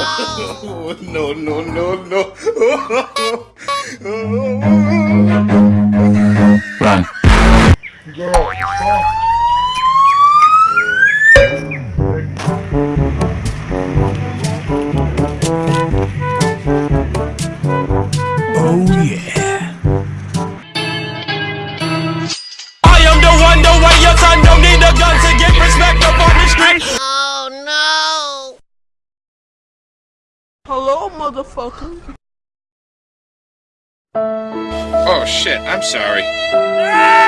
no, no, no. Run. Oh yeah. I am the one, the way your son don't need Hello, motherfucker. Oh shit, I'm sorry. Ah!